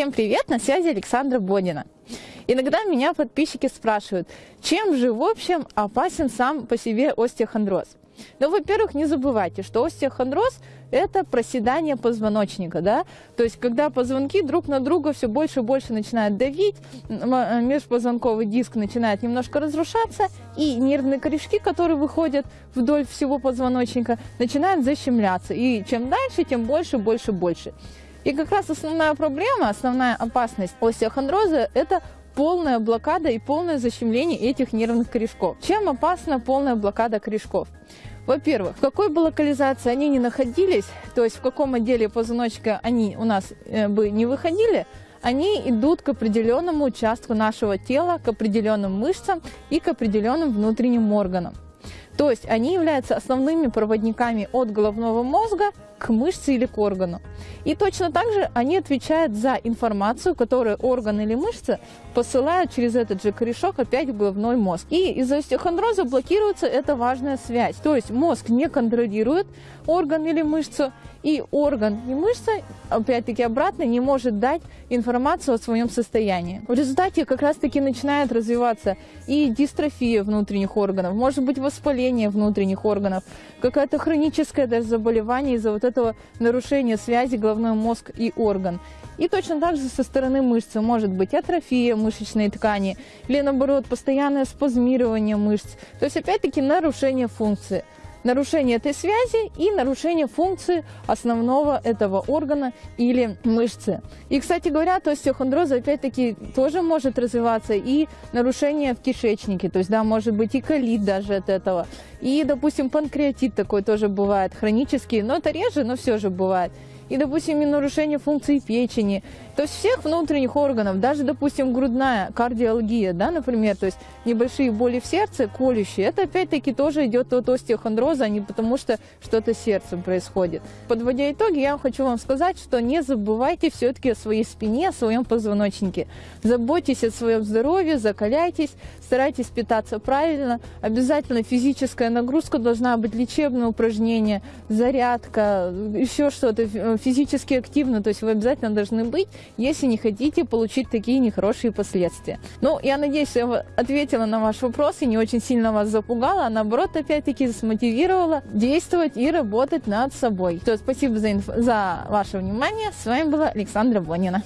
Всем привет, на связи Александра Бодина. Иногда меня подписчики спрашивают, чем же в общем опасен сам по себе остеохондроз? Ну, во-первых, не забывайте, что остеохондроз – это проседание позвоночника, да, то есть когда позвонки друг на друга все больше и больше начинают давить, межпозвонковый диск начинает немножко разрушаться, и нервные корешки, которые выходят вдоль всего позвоночника, начинают защемляться, и чем дальше, тем больше, больше, больше. И как раз основная проблема, основная опасность остеохондроза – это полная блокада и полное защемление этих нервных корешков. Чем опасна полная блокада корешков? Во-первых, в какой бы локализации они ни находились, то есть в каком отделе позвоночника они у нас э, бы не выходили, они идут к определенному участку нашего тела, к определенным мышцам и к определенным внутренним органам. То есть они являются основными проводниками от головного мозга к мышце или к органу. И точно так же они отвечают за информацию, которую орган или мышца посылают через этот же корешок опять в головной мозг. И из-за остеохондроза блокируется эта важная связь. То есть мозг не контролирует орган или мышцу, и орган и мышца, опять-таки обратно, не может дать информацию о своем состоянии. В результате как раз-таки начинает развиваться и дистрофия внутренних органов, может быть воспаление внутренних органов, какое-то хроническое даже заболевание из-за вот этого нарушения связи головной мозг и орган. И точно так же со стороны мышцы может быть атрофия мышечной ткани или наоборот постоянное спазмирование мышц. То есть опять-таки нарушение функции нарушение этой связи и нарушение функции основного этого органа или мышцы. И, кстати говоря, то остеохондроза опять-таки тоже может развиваться и нарушение в кишечнике, то есть, да, может быть и колит даже от этого. И, допустим, панкреатит такой тоже бывает, хронический, но это реже, но все же бывает и, допустим, и нарушение функции печени. То есть всех внутренних органов, даже, допустим, грудная кардиология, да, например, то есть небольшие боли в сердце, колющие, это опять-таки тоже идет от остеохондроза, а не потому что что-то с сердцем происходит. Подводя итоги, я хочу вам сказать, что не забывайте все-таки о своей спине, о своем позвоночнике. Заботьтесь о своем здоровье, закаляйтесь, старайтесь питаться правильно. Обязательно физическая нагрузка должна быть, лечебное упражнение, зарядка, еще что-то физически активно, то есть вы обязательно должны быть, если не хотите получить такие нехорошие последствия. Ну, я надеюсь, я ответила на ваш вопрос и не очень сильно вас запугала, а наоборот, опять-таки, смотивировала действовать и работать над собой. То, спасибо за, инф... за ваше внимание. С вами была Александра Бонина.